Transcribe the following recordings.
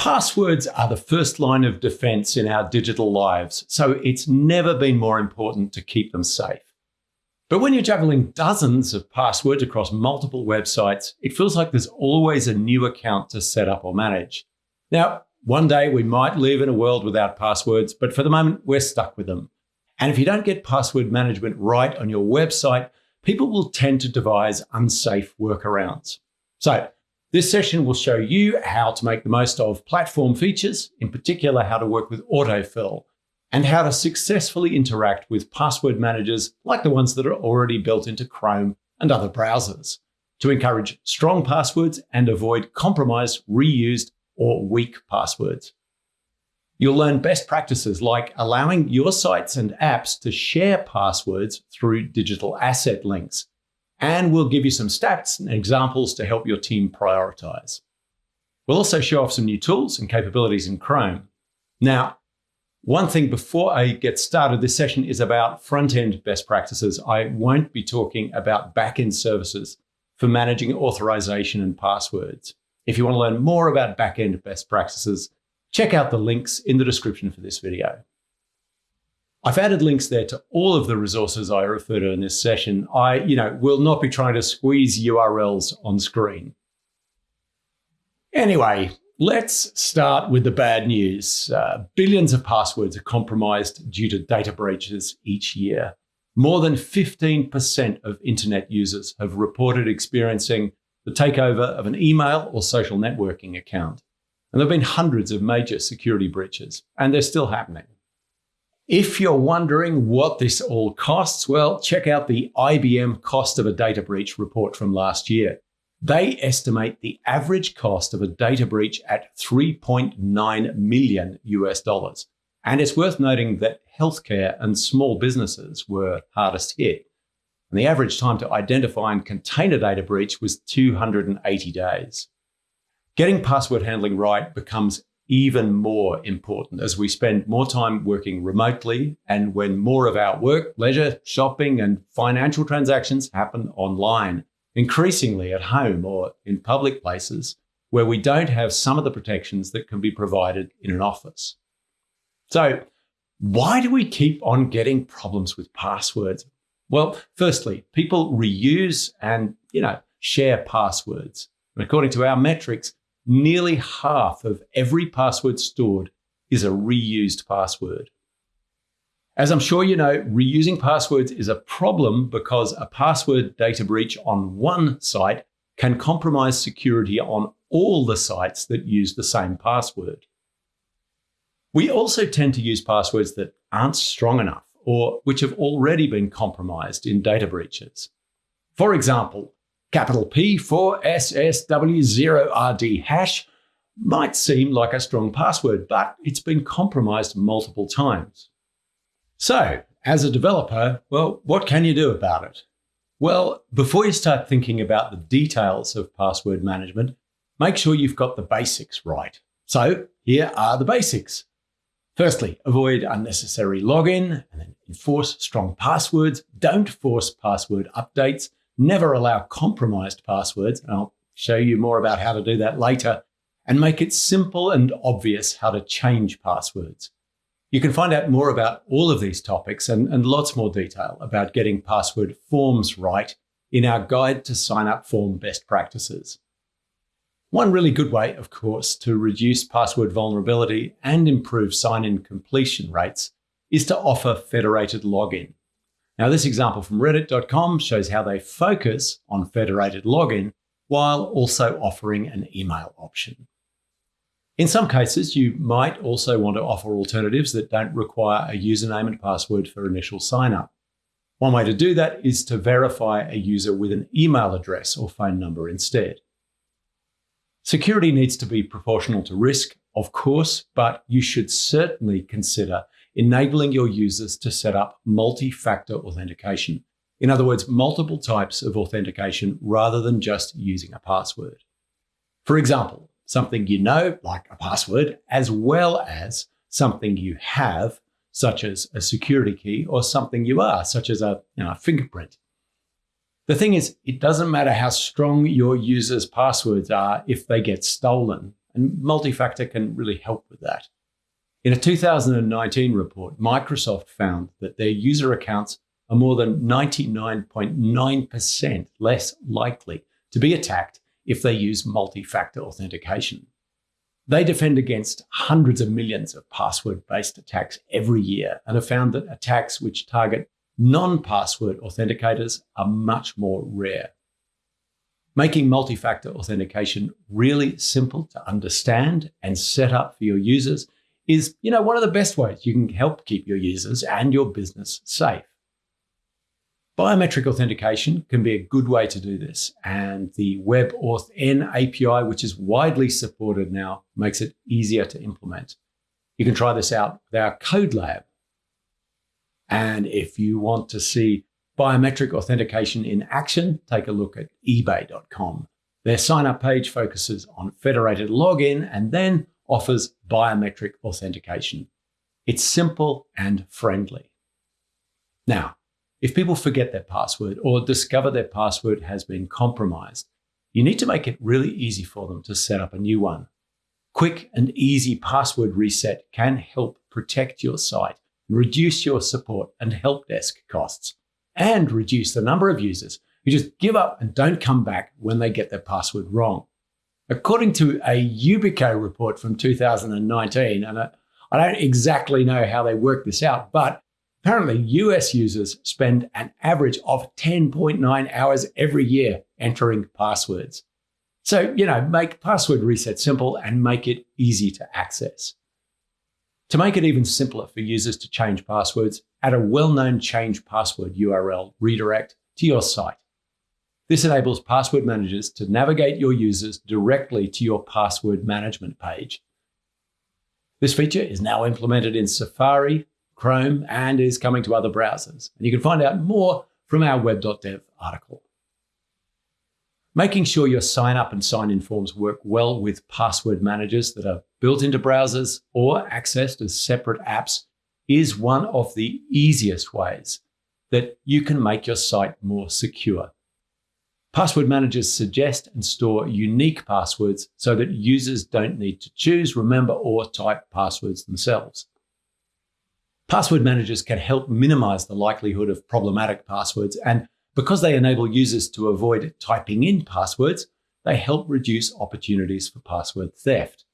Passwords are the first line of defense in our digital lives, so it's never been more important to keep them safe. But when you're juggling dozens of passwords across multiple websites, it feels like there's always a new account to set up or manage. Now, one day we might live in a world without passwords, but for the moment, we're stuck with them. And if you don't get password management right on your website, people will tend to devise unsafe workarounds. So this session will show you how to make the most of platform features, in particular how to work with autofill, and how to successfully interact with password managers like the ones that are already built into Chrome and other browsers to encourage strong passwords and avoid compromised, reused, or weak passwords. You'll learn best practices like allowing your sites and apps to share passwords through digital asset links and we'll give you some stats and examples to help your team prioritize. We'll also show off some new tools and capabilities in Chrome. Now, one thing before I get started, this session is about front-end best practices. I won't be talking about back-end services for managing authorization and passwords. If you want to learn more about back-end best practices, check out the links in the description for this video. I've added links there to all of the resources I refer to in this session. I, you know, will not be trying to squeeze URLs on screen. Anyway, let's start with the bad news. Uh, billions of passwords are compromised due to data breaches each year. More than 15% of internet users have reported experiencing the takeover of an email or social networking account. And there have been hundreds of major security breaches, and they're still happening. If you're wondering what this all costs, well, check out the IBM cost of a data breach report from last year. They estimate the average cost of a data breach at 3.9 million US dollars. And it's worth noting that healthcare and small businesses were hardest hit. And the average time to identify and contain a data breach was 280 days. Getting password handling right becomes even more important as we spend more time working remotely and when more of our work, leisure, shopping, and financial transactions happen online, increasingly at home or in public places where we don't have some of the protections that can be provided in an office. So, why do we keep on getting problems with passwords? Well, firstly, people reuse and, you know, share passwords. And according to our metrics, nearly half of every password stored is a reused password. As I'm sure you know, reusing passwords is a problem because a password data breach on one site can compromise security on all the sites that use the same password. We also tend to use passwords that aren't strong enough or which have already been compromised in data breaches. For example, Capital P for SSW0RD hash might seem like a strong password, but it's been compromised multiple times. So, as a developer, well, what can you do about it? Well, before you start thinking about the details of password management, make sure you've got the basics right. So here are the basics. Firstly, avoid unnecessary login and then enforce strong passwords. Don't force password updates never allow compromised passwords, and I'll show you more about how to do that later, and make it simple and obvious how to change passwords. You can find out more about all of these topics and, and lots more detail about getting password forms right in our Guide to Sign Up Form Best Practices. One really good way, of course, to reduce password vulnerability and improve sign-in completion rates is to offer federated login. Now, this example from reddit.com shows how they focus on federated login while also offering an email option. In some cases, you might also want to offer alternatives that don't require a username and password for initial signup. One way to do that is to verify a user with an email address or phone number instead. Security needs to be proportional to risk, of course, but you should certainly consider enabling your users to set up multi-factor authentication. In other words, multiple types of authentication rather than just using a password. For example, something you know, like a password, as well as something you have, such as a security key, or something you are, such as a you know, fingerprint. The thing is, it doesn't matter how strong your users' passwords are if they get stolen. and multi-factor can really help with that. In a 2019 report, Microsoft found that their user accounts are more than 99.9% less likely to be attacked if they use multi-factor authentication. They defend against hundreds of millions of password-based attacks every year and have found that attacks which target non-password authenticators are much more rare. Making multi-factor authentication really simple to understand and set up for your users is, you know, one of the best ways you can help keep your users and your business safe. Biometric authentication can be a good way to do this, and the WebAuthn API, which is widely supported now, makes it easier to implement. You can try this out with our Code Lab. And if you want to see biometric authentication in action, take a look at ebay.com. Their sign up page focuses on federated login and then offers biometric authentication. It's simple and friendly. Now, if people forget their password or discover their password has been compromised, you need to make it really easy for them to set up a new one. Quick and easy password reset can help protect your site, reduce your support and help desk costs, and reduce the number of users who just give up and don't come back when they get their password wrong. According to a Yubico report from 2019, and I don't exactly know how they worked this out, but apparently US users spend an average of 10.9 hours every year entering passwords. So, you know, make password reset simple and make it easy to access. To make it even simpler for users to change passwords, add a well-known change password URL redirect to your site. This enables password managers to navigate your users directly to your password management page. This feature is now implemented in Safari, Chrome, and is coming to other browsers. And you can find out more from our web.dev article. Making sure your sign up and sign in forms work well with password managers that are built into browsers or accessed as separate apps is one of the easiest ways that you can make your site more secure. Password managers suggest and store unique passwords so that users don't need to choose, remember, or type passwords themselves. Password managers can help minimize the likelihood of problematic passwords, and because they enable users to avoid typing in passwords, they help reduce opportunities for password theft.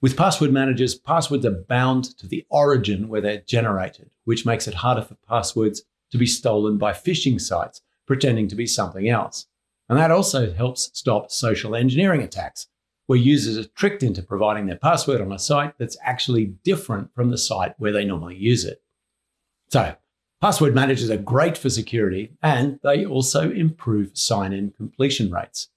With password managers, passwords are bound to the origin where they're generated, which makes it harder for passwords to be stolen by phishing sites pretending to be something else. And that also helps stop social engineering attacks, where users are tricked into providing their password on a site that's actually different from the site where they normally use it. So, password managers are great for security and they also improve sign in completion rates.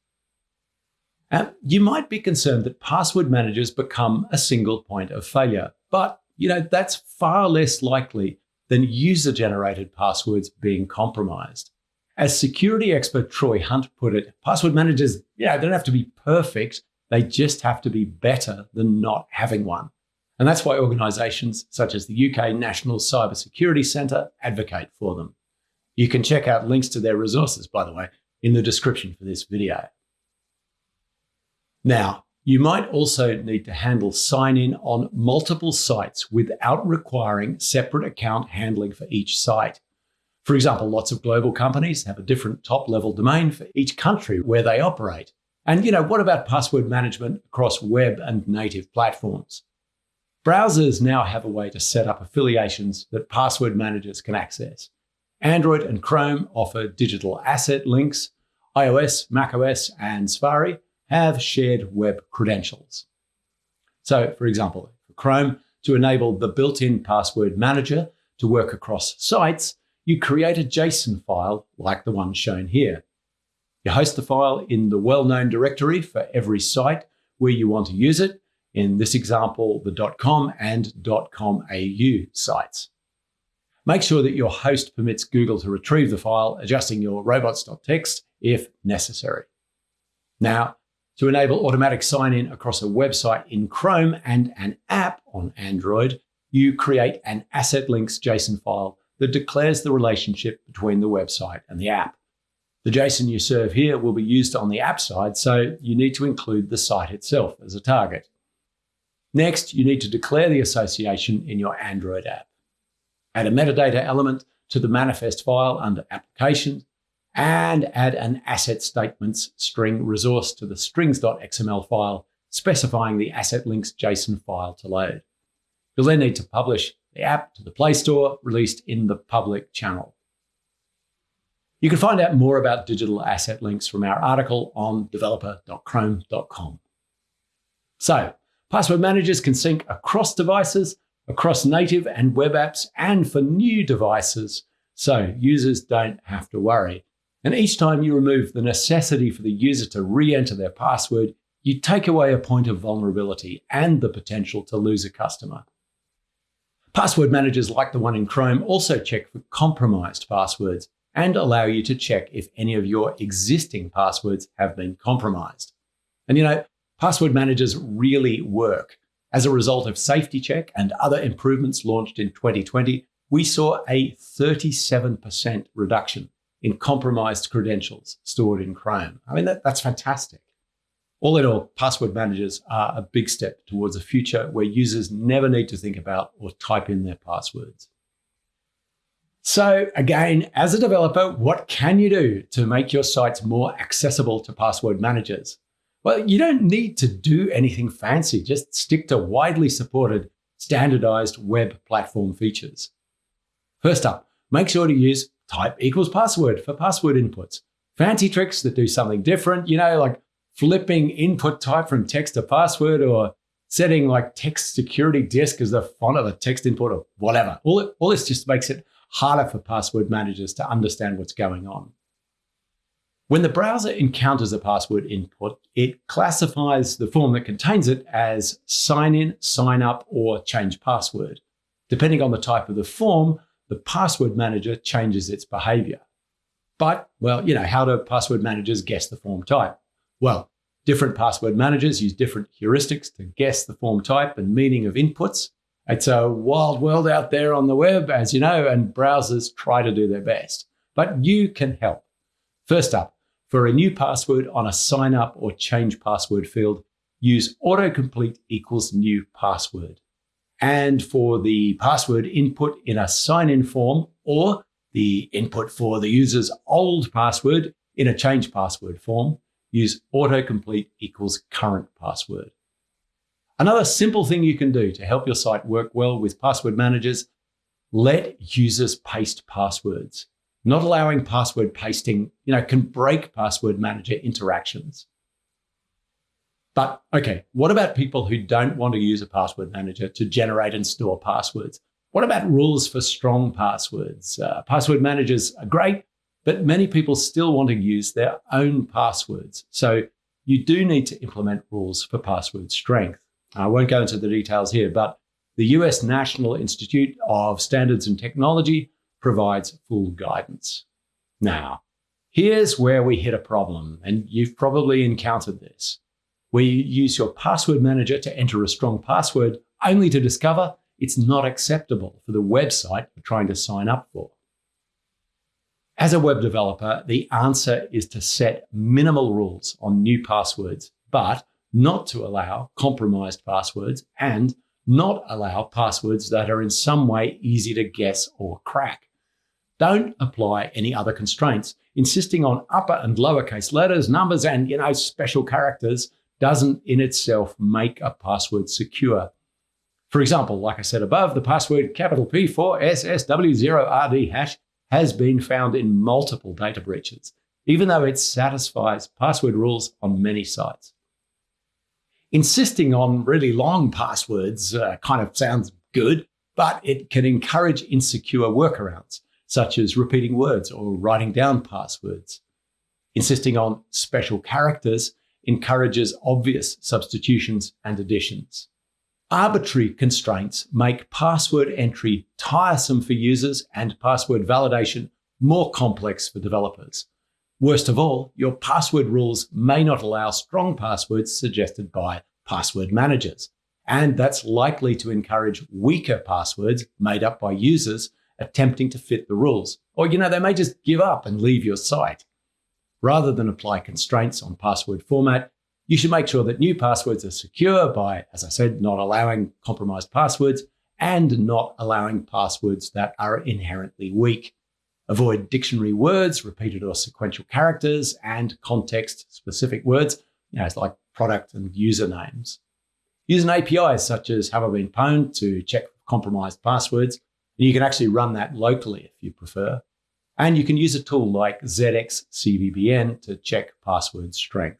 You might be concerned that password managers become a single point of failure, but you know that's far less likely than user generated passwords being compromised. As security expert Troy Hunt put it, password managers, yeah, don't have to be perfect. They just have to be better than not having one. And that's why organizations such as the UK National Cybersecurity Centre advocate for them. You can check out links to their resources, by the way, in the description for this video. Now, you might also need to handle sign in on multiple sites without requiring separate account handling for each site. For example, lots of global companies have a different top level domain for each country where they operate. And you know, what about password management across web and native platforms? Browsers now have a way to set up affiliations that password managers can access. Android and Chrome offer digital asset links. iOS, macOS, and Safari have shared web credentials. So, for example, for Chrome, to enable the built-in password manager to work across sites, you create a JSON file like the one shown here. You host the file in the well-known directory for every site where you want to use it, in this example, the .com and .com.au sites. Make sure that your host permits Google to retrieve the file, adjusting your robots.txt if necessary. Now, to enable automatic sign-in across a website in Chrome and an app on Android, you create an asset links JSON file that declares the relationship between the website and the app. The JSON you serve here will be used on the app side, so you need to include the site itself as a target. Next, you need to declare the association in your Android app. Add a metadata element to the manifest file under Applications, and add an asset statements string resource to the strings.xml file, specifying the asset links JSON file to load. You'll then need to publish app to the Play Store, released in the public channel. You can find out more about digital asset links from our article on developer.chrome.com. So, password managers can sync across devices, across native and web apps, and for new devices, so users don't have to worry. And each time you remove the necessity for the user to re-enter their password, you take away a point of vulnerability and the potential to lose a customer. Password managers like the one in Chrome also check for compromised passwords and allow you to check if any of your existing passwords have been compromised. And you know, password managers really work. As a result of Safety Check and other improvements launched in 2020, we saw a 37% reduction in compromised credentials stored in Chrome. I mean, that, that's fantastic. All in all, password managers are a big step towards a future where users never need to think about or type in their passwords. So again, as a developer, what can you do to make your sites more accessible to password managers? Well, you don't need to do anything fancy. Just stick to widely supported, standardized web platform features. First up, make sure to use type equals password for password inputs. Fancy tricks that do something different, you know, like flipping input type from text to password or setting like text security disk as the font of a text input or whatever. All, all this just makes it harder for password managers to understand what's going on. When the browser encounters a password input, it classifies the form that contains it as sign in, sign up, or change password. Depending on the type of the form, the password manager changes its behavior. But, well, you know, how do password managers guess the form type? Well, different password managers use different heuristics to guess the form type and meaning of inputs. It's a wild world out there on the web, as you know, and browsers try to do their best. But you can help. First up, for a new password on a sign up or change password field, use autocomplete equals new password. And for the password input in a sign in form or the input for the user's old password in a change password form, use autocomplete equals current password. Another simple thing you can do to help your site work well with password managers, let users paste passwords. Not allowing password pasting, you know, can break password manager interactions. But okay, what about people who don't want to use a password manager to generate and store passwords? What about rules for strong passwords? Uh, password managers are great, but many people still want to use their own passwords. So you do need to implement rules for password strength. I won't go into the details here, but the US National Institute of Standards and Technology provides full guidance. Now, here's where we hit a problem, and you've probably encountered this, where you use your password manager to enter a strong password only to discover it's not acceptable for the website you're trying to sign up for. As a web developer, the answer is to set minimal rules on new passwords, but not to allow compromised passwords and not allow passwords that are in some way easy to guess or crack. Don't apply any other constraints. Insisting on upper and lowercase letters, numbers, and you know special characters doesn't in itself make a password secure. For example, like I said above, the password capital P 4 SSW0RD hash has been found in multiple data breaches, even though it satisfies password rules on many sites. Insisting on really long passwords uh, kind of sounds good, but it can encourage insecure workarounds, such as repeating words or writing down passwords. Insisting on special characters encourages obvious substitutions and additions. Arbitrary constraints make password entry tiresome for users and password validation more complex for developers. Worst of all, your password rules may not allow strong passwords suggested by password managers, and that's likely to encourage weaker passwords made up by users attempting to fit the rules. Or, you know, they may just give up and leave your site. rather than apply constraints on password format, you should make sure that new passwords are secure by, as I said, not allowing compromised passwords and not allowing passwords that are inherently weak. Avoid dictionary words, repeated or sequential characters, and context specific words, you know, like product and user names. Use an API such as Have I Been Pwned to check compromised passwords, and you can actually run that locally if you prefer. And you can use a tool like ZX CVBN to check password strength.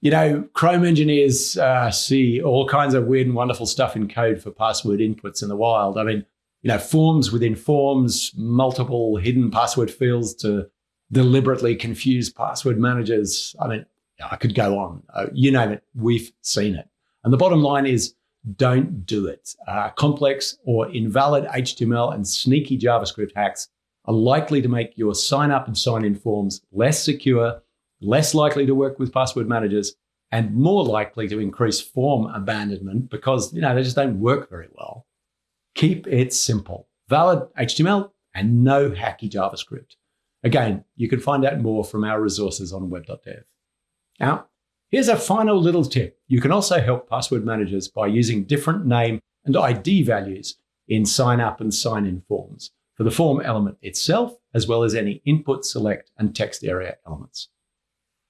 You know, Chrome engineers uh, see all kinds of weird and wonderful stuff in code for password inputs in the wild. I mean, you know, forms within forms, multiple hidden password fields to deliberately confuse password managers. I mean, I could go on. Uh, you name it, we've seen it. And the bottom line is don't do it. Uh, complex or invalid HTML and sneaky JavaScript hacks are likely to make your sign up and sign in forms less secure, less likely to work with password managers, and more likely to increase form abandonment because you know they just don't work very well. Keep it simple. Valid HTML and no hacky JavaScript. Again, you can find out more from our resources on web.dev. Now, here's a final little tip. You can also help password managers by using different name and ID values in sign up and sign in forms for the form element itself, as well as any input, select, and text area elements.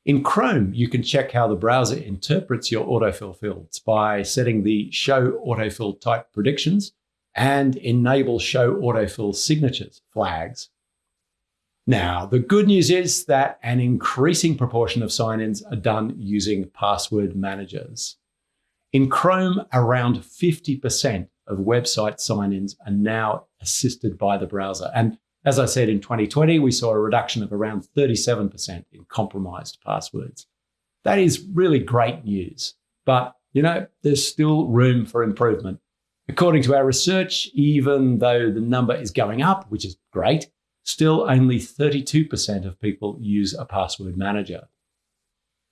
In Chrome, you can check how the browser interprets your autofill fields by setting the show autofill type predictions and enable show autofill signatures flags now, the good news is that an increasing proportion of sign-ins are done using password managers. In Chrome, around 50% of website sign-ins are now assisted by the browser. And as I said, in 2020, we saw a reduction of around 37% in compromised passwords. That is really great news. But, you know, there's still room for improvement. According to our research, even though the number is going up, which is great, still only 32% of people use a password manager.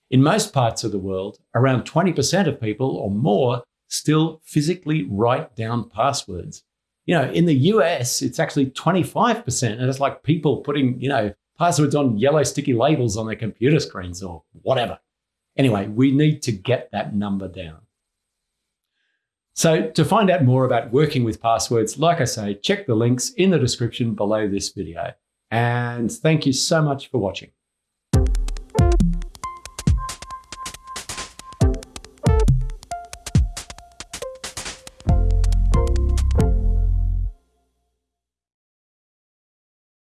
In most parts of the world, around 20% of people or more still physically write down passwords. You know, in the US, it's actually 25%. And it's like people putting, you know, passwords on yellow sticky labels on their computer screens or whatever. Anyway, we need to get that number down. So to find out more about working with passwords, like I say, check the links in the description below this video. And thank you so much for watching.